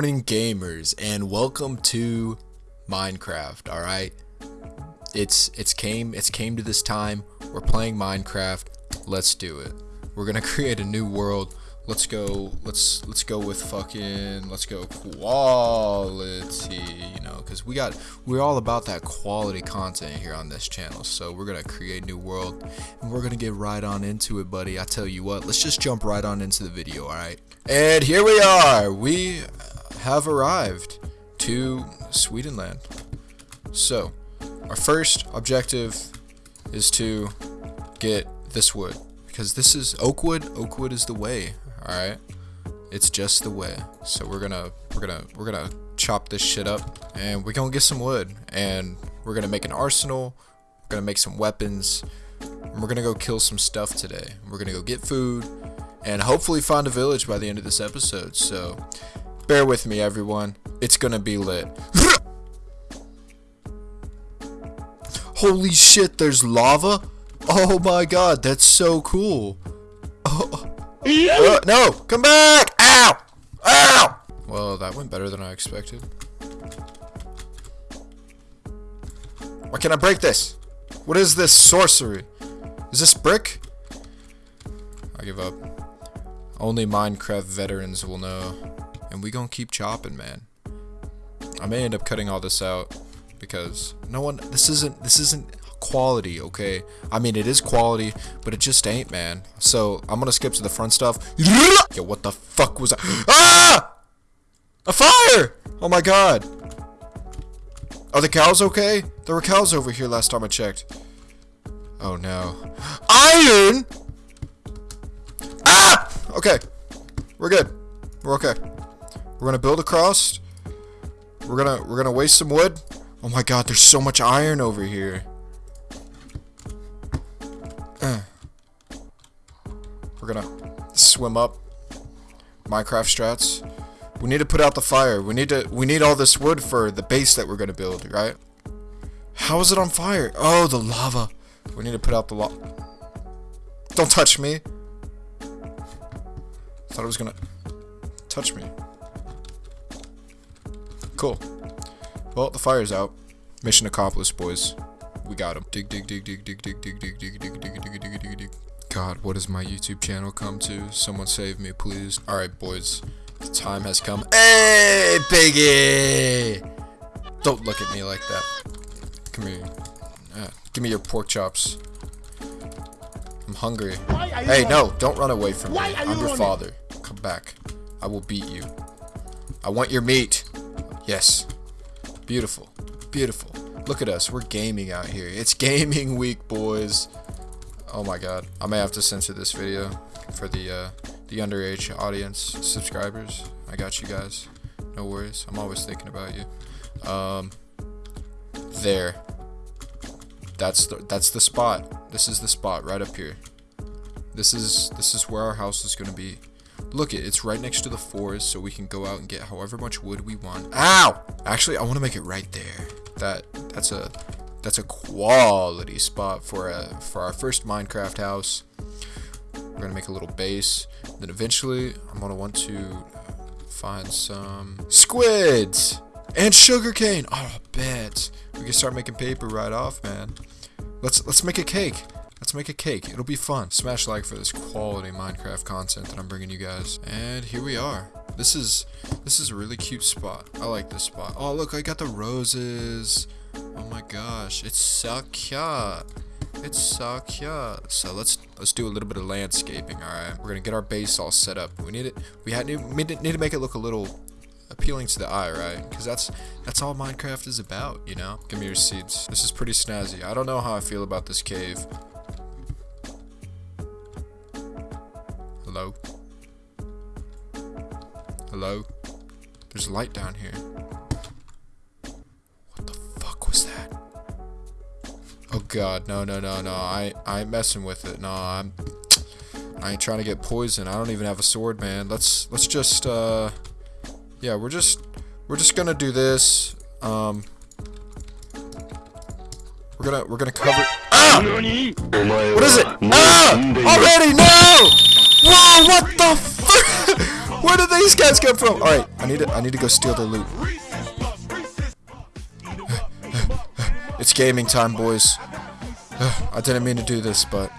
morning gamers and welcome to Minecraft, alright? It's it's came it's came to this time. We're playing Minecraft. Let's do it. We're gonna create a new world. Let's go let's let's go with fucking let's go quality, you know, cause we got we're all about that quality content here on this channel. So we're gonna create a new world and we're gonna get right on into it, buddy. I tell you what, let's just jump right on into the video, alright? And here we are. We have arrived to Swedenland. So, our first objective is to get this wood because this is oak wood. Oak wood is the way. All right, it's just the way. So we're gonna we're gonna we're gonna chop this shit up and we're gonna get some wood and we're gonna make an arsenal. We're gonna make some weapons. And we're gonna go kill some stuff today. We're gonna go get food and hopefully find a village by the end of this episode. So bear with me, everyone. It's gonna be lit. Holy shit, there's lava? Oh my god, that's so cool. Oh. Uh, no, come back! Ow! Ow! Well, that went better than I expected. Why can't I break this? What is this sorcery? Is this brick? I give up. Only Minecraft veterans will know. And we gonna keep chopping, man. I may end up cutting all this out because no one this isn't this isn't quality, okay? I mean it is quality, but it just ain't, man. So I'm gonna skip to the front stuff. Yo, what the fuck was that? Ah! A fire! Oh my god. Are the cows okay? There were cows over here last time I checked. Oh no. Iron! Ah! Okay. We're good. We're okay. We're gonna build across. We're gonna we're gonna waste some wood. Oh my god, there's so much iron over here. Uh. We're gonna swim up. Minecraft strats. We need to put out the fire. We need to we need all this wood for the base that we're gonna build, right? How is it on fire? Oh, the lava. We need to put out the lava. Don't touch me. Thought it was gonna touch me. Cool. Well, the fire's out. Mission accomplished, boys. We got him. Dig, dig, dig, dig, dig, dig, dig, dig, dig, dig, dig, dig, dig, dig, dig. God, what has my YouTube channel come to? Someone save me, please. Alright, boys. The time has come. Hey, piggy! Don't look at me like that. Come here. Uh, give me your pork chops. I'm hungry. Hey, no, don't run away from me. I'm your father. Come back. I will beat you. I want your meat. Yes. Beautiful. Beautiful. Look at us. We're gaming out here. It's gaming week, boys. Oh my god. I may have to censor this video for the uh, the underage audience subscribers. I got you guys. No worries. I'm always thinking about you. Um, there. That's the that's the spot. This is the spot right up here. This is this is where our house is gonna be. Look it, it's right next to the forest, so we can go out and get however much wood we want. Ow! Actually, I want to make it right there. That that's a that's a quality spot for a for our first Minecraft house. We're gonna make a little base. Then eventually, I'm gonna want to find some squids and sugarcane. Oh, bet we can start making paper right off, man. Let's let's make a cake. Let's make a cake. It'll be fun. Smash like for this quality Minecraft content that I'm bringing you guys. And here we are. This is this is a really cute spot. I like this spot. Oh, look, I got the roses. Oh my gosh, it's so cute. It's so cute. So let's let's do a little bit of landscaping. All right, we're gonna get our base all set up. We need it. We had need, need to make it look a little appealing to the eye, right? Because that's that's all Minecraft is about, you know. Give me your seeds. This is pretty snazzy. I don't know how I feel about this cave. Hello? Hello? There's a light down here. What the fuck was that? Oh god, no, no, no, no. I, I ain't messing with it. No, I'm... I ain't trying to get poisoned. I don't even have a sword, man. Let's, let's just, uh... Yeah, we're just, we're just gonna do this. Um... We're gonna, we're gonna cover... Ah! What is it? Ah! Already, no! Whoa, what the fuck? Where did these guys come from? All right, I need to I need to go steal the loot. It's gaming time, boys. I didn't mean to do this, but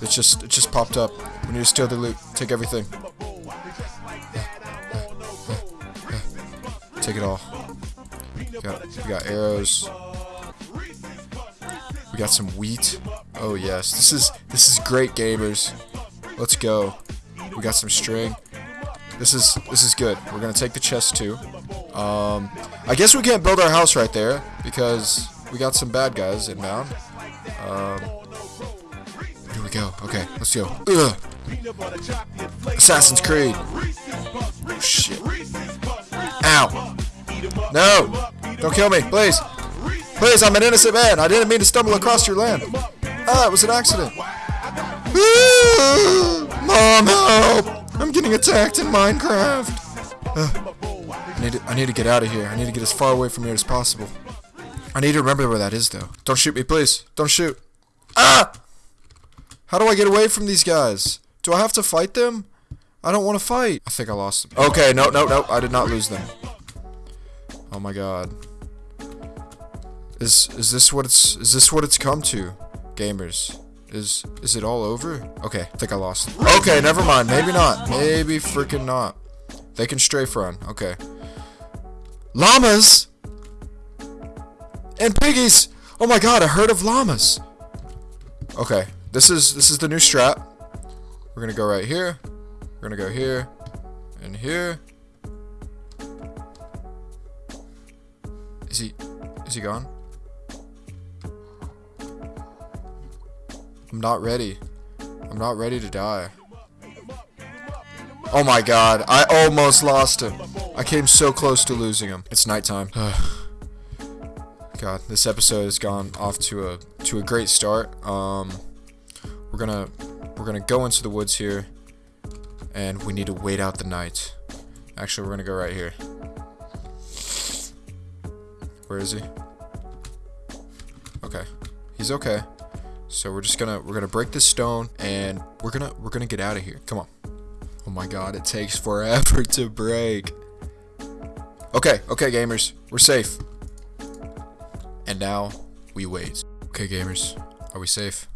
it just it just popped up. We need to steal the loot. Take everything. Take it all. We got, we got arrows. We got some wheat. Oh yes, this is this is great, gamers. Let's go. We got some string. This is this is good. We're gonna take the chest too. Um, I guess we can't build our house right there because we got some bad guys inbound. Um, here we go. Okay, let's go. Ugh. Assassin's Creed. Oh, shit. Ow. No. Don't kill me, please. Please, I'm an innocent man. I didn't mean to stumble across your land. Ah, it was an accident. Mom, help! I'm getting attacked in Minecraft. Ugh. I need to, I need to get out of here. I need to get as far away from here as possible. I need to remember where that is, though. Don't shoot me, please. Don't shoot. Ah! How do I get away from these guys? Do I have to fight them? I don't want to fight. I think I lost them. Okay, no, no, no. I did not lose them. Oh my god. Is is this what it's is this what it's come to, gamers? Is is it all over? Okay, I think I lost. Okay, never mind. Maybe not. Maybe freaking not. They can strafe run. Okay. Llamas and piggies. Oh my god, a herd of llamas. Okay, this is this is the new strat. We're gonna go right here. We're gonna go here and here. Is he is he gone? I'm not ready. I'm not ready to die. Oh my god, I almost lost him. I came so close to losing him. It's nighttime. god, this episode has gone off to a to a great start. Um we're gonna we're gonna go into the woods here and we need to wait out the night. Actually we're gonna go right here. Where is he? Okay. He's okay. So we're just gonna we're gonna break this stone and we're gonna we're gonna get out of here. Come on. Oh my god, it takes forever to break. Okay, okay gamers, we're safe. And now we wait. Okay gamers, are we safe?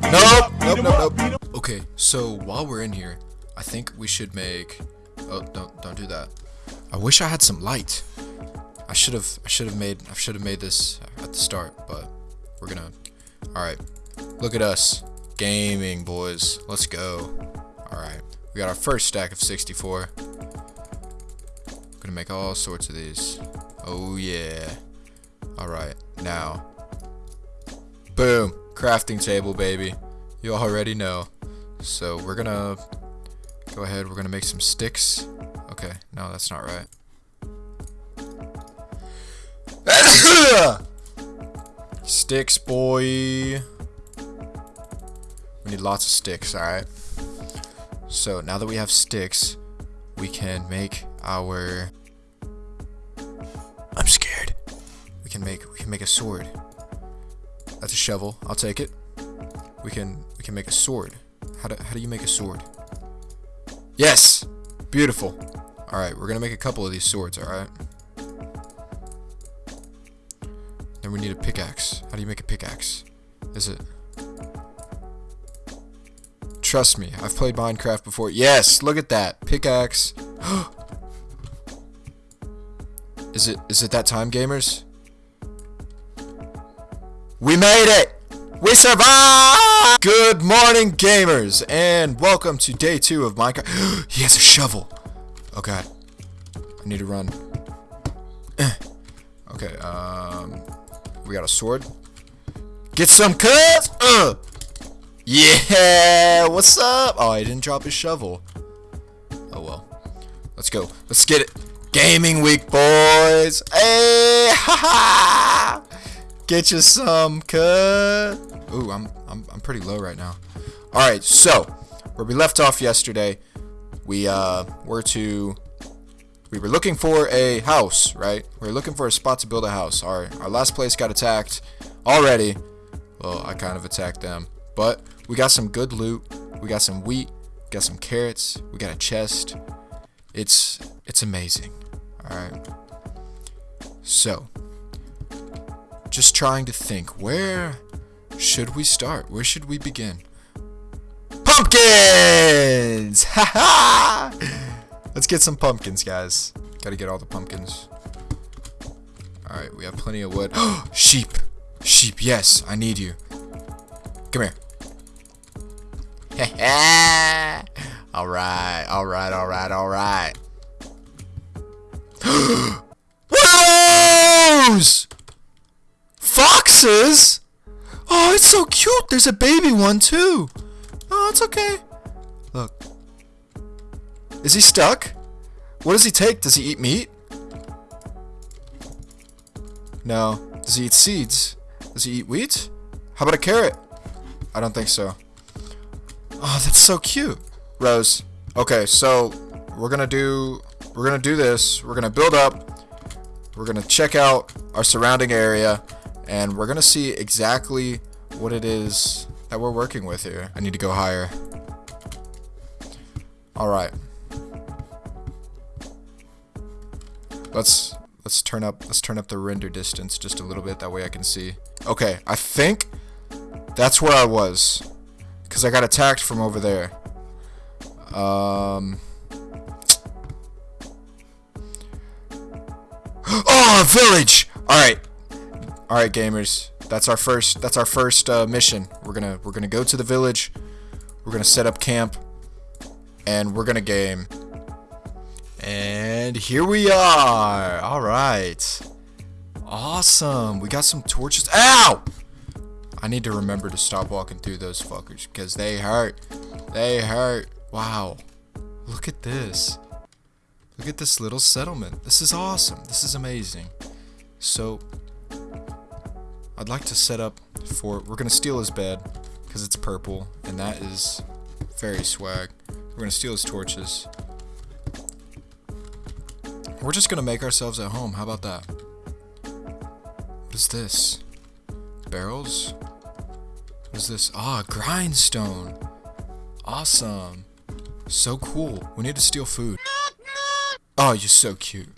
Nope, nope, nope, nope. Okay, so while we're in here, I think we should make Oh, don't don't do that. I wish I had some light. I should have I should have made I should have made this at the start, but we're gonna. All right, look at us, gaming boys. Let's go. All right, we got our first stack of 64. Gonna make all sorts of these. Oh yeah. All right, now. Boom, crafting table, baby. You already know. So we're gonna go ahead. We're gonna make some sticks. Okay, no, that's not right. Sticks, boy. We need lots of sticks, alright? So, now that we have sticks, we can make our... I'm scared. We can make we can make a sword. That's a shovel. I'll take it. We can we can make a sword. How do how do you make a sword? Yes! Beautiful. Alright, we're gonna make a couple of these swords, alright? Then we need a pickaxe. How do you make a pickaxe? Is it... Trust me, I've played Minecraft before. Yes, look at that. Pickaxe. is it is it that time, gamers? We made it! We survived! Good morning, gamers, and welcome to day two of Minecraft. he has a shovel. Oh god. I need to run. okay, um... We got a sword. Get some cuts! Uh! Yeah! What's up? Oh, he didn't drop his shovel. Oh well. Let's go. Let's get it. Gaming week, boys! Hey! Ha ha! Get you some cut. Ooh, I'm, I'm, I'm pretty low right now. Alright, so, where we left off yesterday, we uh, were to we were looking for a house, right? We were looking for a spot to build a house. Our, our last place got attacked already. Well, I kind of attacked them. But we got some good loot. We got some wheat. got some carrots. We got a chest. It's it's amazing. All right. So, just trying to think where should we start? Where should we begin? Pumpkins! Ha ha! Let's get some pumpkins, guys. Gotta get all the pumpkins. Alright, we have plenty of wood. Sheep! Sheep, yes, I need you. Come here. alright, alright, alright, alright. those? Foxes? Oh, it's so cute. There's a baby one too. Oh, it's okay. Look. Is he stuck? What does he take? Does he eat meat? No. Does he eat seeds? Does he eat wheat? How about a carrot? I don't think so. Oh, that's so cute. Rose. Okay, so we're gonna do we're gonna do this. We're gonna build up. We're gonna check out our surrounding area, and we're gonna see exactly what it is that we're working with here. I need to go higher. Alright. Let's let's turn up let's turn up the render distance just a little bit that way I can see. Okay, I think that's where I was. Cause I got attacked from over there. Um Oh, village! Alright. Alright, gamers. That's our first. That's our first uh, mission. We're gonna we're gonna go to the village. We're gonna set up camp, and we're gonna game. And here we are. All right. Awesome. We got some torches. Ow! I need to remember to stop walking through those fuckers because they hurt. They hurt. Wow. Look at this. Look at this little settlement. This is awesome. This is amazing. So, I'd like to set up for... We're going to steal his bed, because it's purple, and that is very swag. We're going to steal his torches. We're just to make ourselves at home. How about that? What is this? Barrels? What is this? Ah, grindstone. Awesome. So cool. We need to steal food. Oh, you're so cute.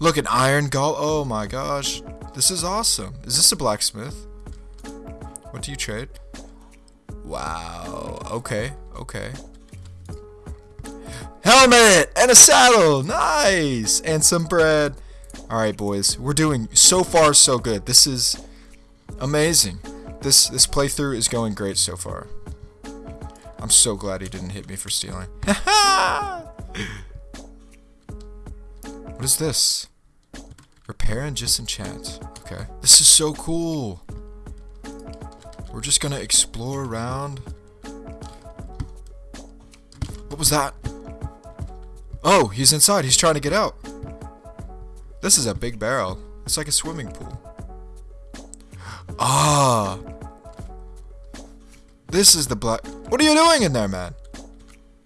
Look, an iron golem. Oh my gosh. This is awesome. Is this a blacksmith? What do you trade? Wow. Okay. Okay. Helmet and a saddle. Nice. And some bread. All right, boys. We're doing so far so good. This is amazing. This this playthrough is going great so far. I'm so glad he didn't hit me for stealing. what is this? Repair and disenchant. Okay. This is so cool. We're just gonna explore around. What was that? Oh, he's inside. He's trying to get out. This is a big barrel. It's like a swimming pool. Ah. This is the black. What are you doing in there, man?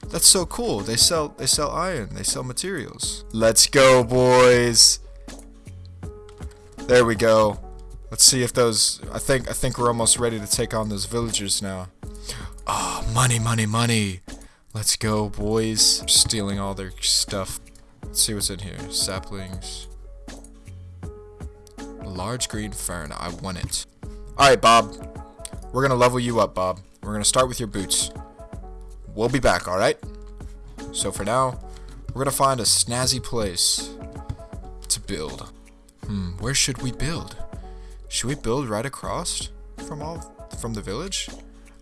That's so cool. They sell they sell iron. They sell materials. Let's go, boys. There we go. Let's see if those. I think I think we're almost ready to take on those villagers now. Oh, money, money, money. Let's go, boys. Stealing all their stuff. Let's see what's in here. Saplings. Large green fern. I want it. Alright, Bob. We're gonna level you up, Bob. We're gonna start with your boots. We'll be back, alright? So for now, we're gonna find a snazzy place to build. Hmm, where should we build? Should we build right across from all from the village?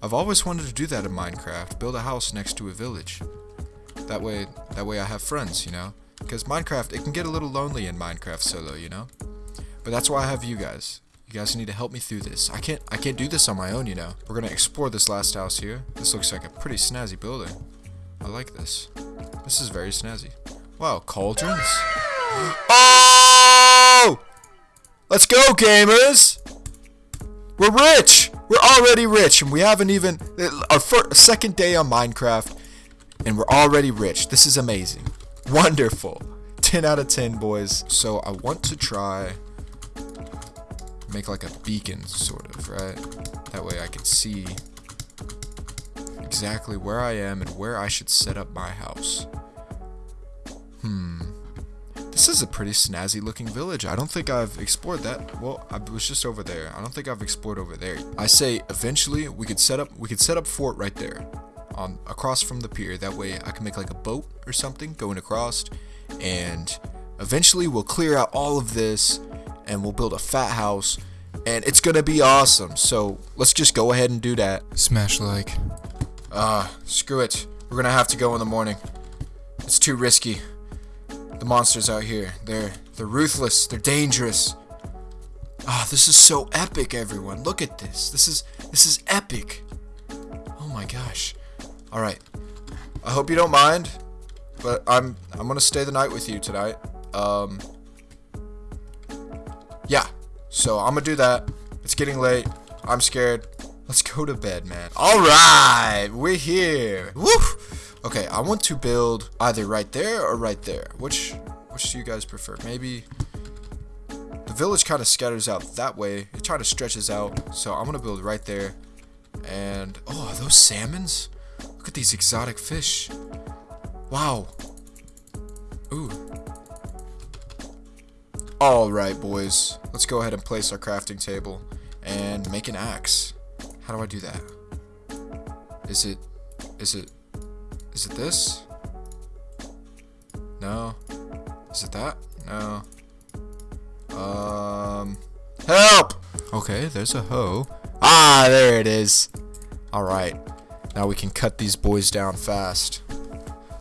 I've always wanted to do that in Minecraft, build a house next to a village. That way that way I have friends, you know? Because Minecraft, it can get a little lonely in Minecraft solo, you know? But that's why I have you guys. You guys need to help me through this. I can't I can't do this on my own, you know. We're gonna explore this last house here. This looks like a pretty snazzy building. I like this. This is very snazzy. Wow, cauldrons? Oh! Let's go, gamers! We're rich! We're already rich, and we haven't even... Our first, second day on Minecraft, and we're already rich. This is amazing. Wonderful. 10 out of 10, boys. So I want to try... Make like a beacon, sort of, right? That way I can see exactly where I am and where I should set up my house. Hmm. This is a pretty snazzy looking village. I don't think I've explored that. Well, I was just over there. I don't think I've explored over there. I say eventually we could set up we could set up fort right there on across from the pier. That way I can make like a boat or something going across and eventually we'll clear out all of this and we'll build a fat house and it's gonna be awesome. So let's just go ahead and do that. Smash like. Ah, uh, screw it. We're gonna have to go in the morning. It's too risky. The monsters out here, they're they're ruthless. They're dangerous. Ah, oh, this is so epic, everyone. Look at this. This is this is epic. Oh my gosh. All right. I hope you don't mind, but I'm I'm gonna stay the night with you tonight. Um. Yeah. So I'm gonna do that. It's getting late. I'm scared. Let's go to bed, man. All right, we're here. Woo! Okay, I want to build either right there or right there. Which, which do you guys prefer? Maybe the village kind of scatters out that way. It kind of stretches out. So I'm gonna build right there. And oh, those salmons? Look at these exotic fish. Wow. Ooh, Alright, boys. Let's go ahead and place our crafting table and make an axe. How do I do that? Is it... Is it... Is it this? No. Is it that? No. Um... Help! Okay, there's a hoe. Ah, there it is. Alright. Now we can cut these boys down fast.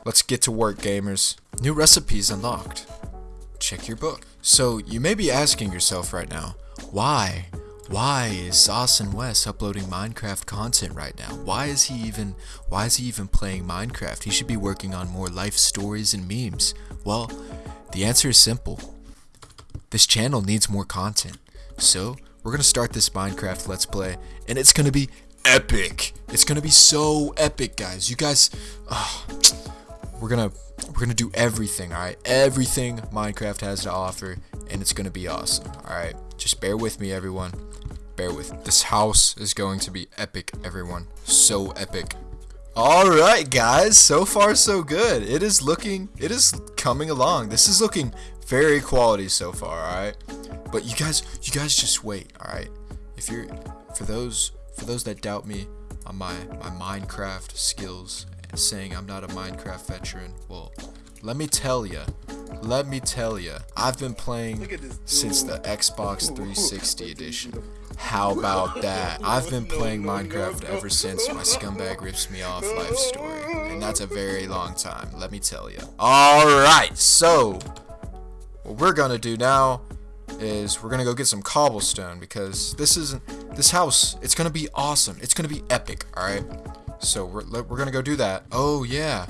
Let's get to work, gamers. New recipes unlocked. Check your book. So you may be asking yourself right now, why? Why is Austin West uploading Minecraft content right now? Why is he even why is he even playing Minecraft? He should be working on more life stories and memes. Well, the answer is simple. This channel needs more content. So, we're going to start this Minecraft Let's Play and it's going to be epic. It's going to be so epic, guys. You guys we're going to we're gonna do everything, alright? Everything Minecraft has to offer, and it's gonna be awesome, alright? Just bear with me, everyone. Bear with. This house is going to be epic, everyone. So epic. Alright, guys. So far, so good. It is looking, it is coming along. This is looking very quality so far, alright? But you guys, you guys just wait, alright? If you're, for those, for those that doubt me on my, my Minecraft skills saying I'm not a Minecraft veteran. Well, let me tell you. Let me tell you. I've been playing since the Xbox 360 edition. How about that? I've been playing Minecraft ever since my scumbag rips me off life story. And that's a very long time, let me tell you. Alright, so what we're gonna do now is we're gonna go get some cobblestone because this isn't this house it's gonna be awesome it's gonna be epic all right so we're, we're gonna go do that. Oh yeah,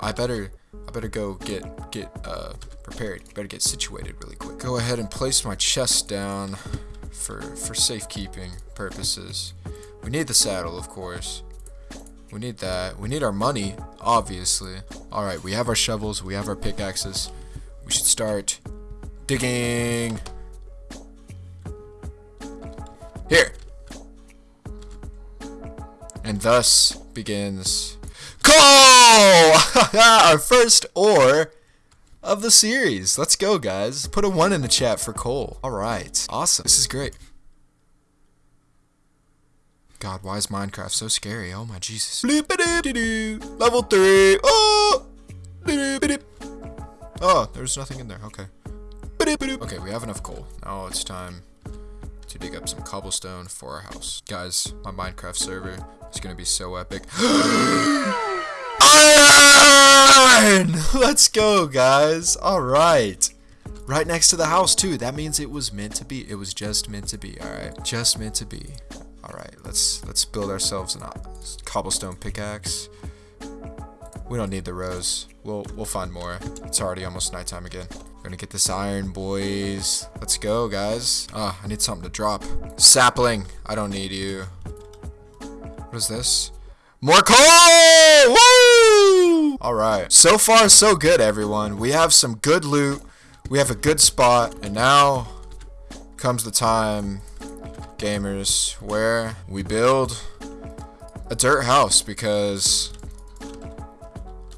I better I better go get get uh, prepared. Better get situated really quick. Go ahead and place my chest down for for safekeeping purposes. We need the saddle, of course. We need that. We need our money, obviously. All right, we have our shovels. We have our pickaxes. We should start digging. Here. And thus begins coal! Our first ore of the series. Let's go, guys. Put a one in the chat for coal. All right. Awesome. This is great. God, why is Minecraft so scary? Oh my Jesus. Level 3. Oh! Oh, there's nothing in there. Okay. Okay, we have enough coal. Now it's time to dig up some cobblestone for our house. Guys, my Minecraft server is gonna be so epic. Let's go, guys. Alright. Right next to the house, too. That means it was meant to be. It was just meant to be, alright? Just meant to be. Alright, let's let's build ourselves a cobblestone pickaxe. We don't need the rose. We'll we'll find more. It's already almost nighttime again. We're gonna get this iron, boys. Let's go, guys. Ah, oh, I need something to drop. Sapling. I don't need you. What is this? More coal! Woo! Alright. So far, so good, everyone. We have some good loot. We have a good spot. And now comes the time, gamers, where we build a dirt house because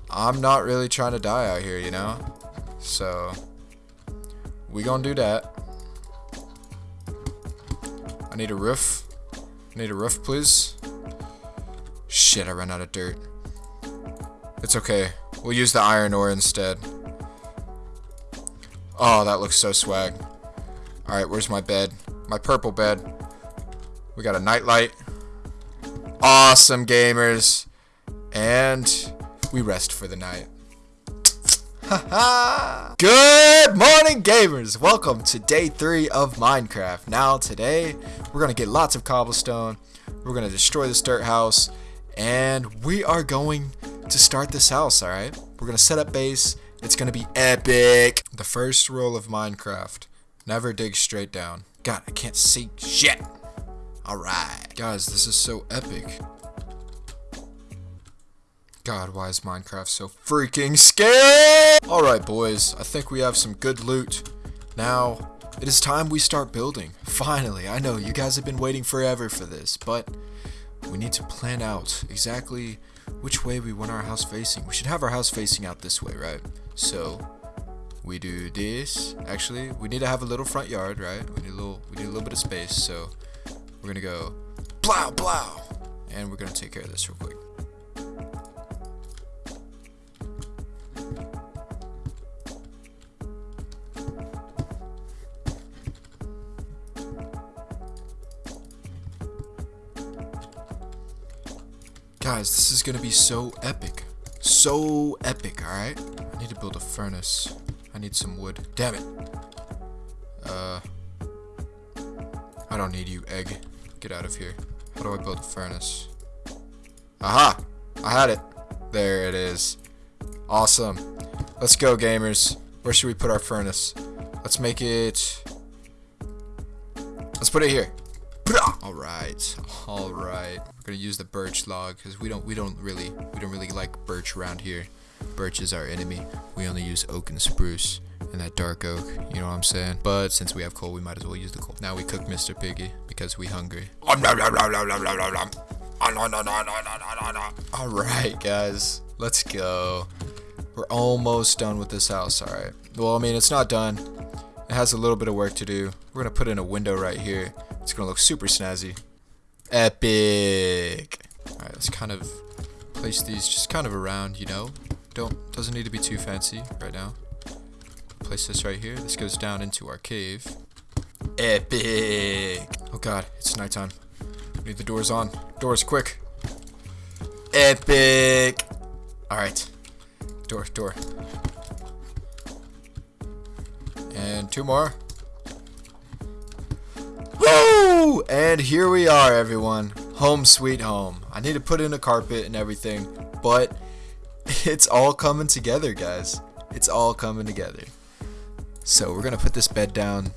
I'm not really trying to die out here, you know? So, we gonna do that. I need a roof. I need a roof, please. Shit, I ran out of dirt. It's okay. We'll use the iron ore instead. Oh, that looks so swag. Alright, where's my bed? My purple bed. We got a nightlight. Awesome, gamers. And we rest for the night. Good morning, gamers! Welcome to day three of Minecraft. Now, today, we're gonna get lots of cobblestone. We're gonna destroy this dirt house. And we are going to start this house, alright? We're gonna set up base. It's gonna be epic. The first rule of Minecraft. Never dig straight down. God, I can't see shit. Alright. Guys, this is so epic. God, why is Minecraft so freaking scary? Alright, boys. I think we have some good loot. Now, it is time we start building. Finally, I know you guys have been waiting forever for this, but we need to plan out exactly which way we want our house facing. We should have our house facing out this way, right? So, we do this. Actually, we need to have a little front yard, right? We need a little, we need a little bit of space. So, we're gonna go, blow, blow, and we're gonna take care of this real quick. Guys, this is gonna be so epic. So epic, alright? I need to build a furnace. I need some wood. Damn it. Uh, I don't need you, egg. Get out of here. How do I build a furnace? Aha! I had it. There it is. Awesome. Let's go, gamers. Where should we put our furnace? Let's make it... Let's put it here. All right, all right. We're gonna use the birch log because we don't we don't really we don't really like birch around here. Birch is our enemy. We only use oak and spruce and that dark oak. You know what I'm saying? But since we have coal, we might as well use the coal. Now we cook Mr. Piggy because we hungry. All right, guys, let's go. We're almost done with this house. All right. Well, I mean, it's not done. It has a little bit of work to do. We're gonna put in a window right here. It's gonna look super snazzy. Epic. Alright, let's kind of place these just kind of around, you know. Don't doesn't need to be too fancy right now. Place this right here. This goes down into our cave. Epic. Oh god, it's nighttime. Need the doors on. Doors quick. Epic. Alright. Door, door. And two more. Woo! And here we are, everyone. Home sweet home. I need to put in a carpet and everything, but it's all coming together, guys. It's all coming together. So we're gonna put this bed down,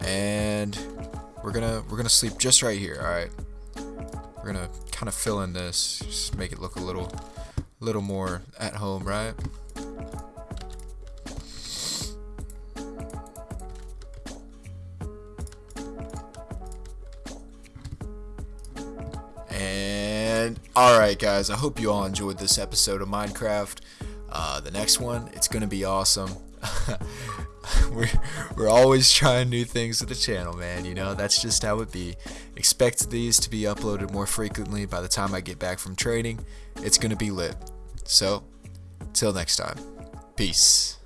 and we're gonna we're gonna sleep just right here. All right. We're gonna kind of fill in this, just make it look a little, little more at home, right? And alright guys, I hope you all enjoyed this episode of Minecraft. Uh, the next one, it's going to be awesome. we're, we're always trying new things with the channel, man. You know, that's just how it be. Expect these to be uploaded more frequently by the time I get back from training. It's going to be lit. So, till next time. Peace.